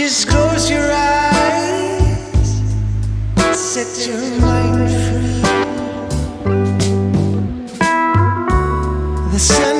Just close your eyes, set your mind free. The sun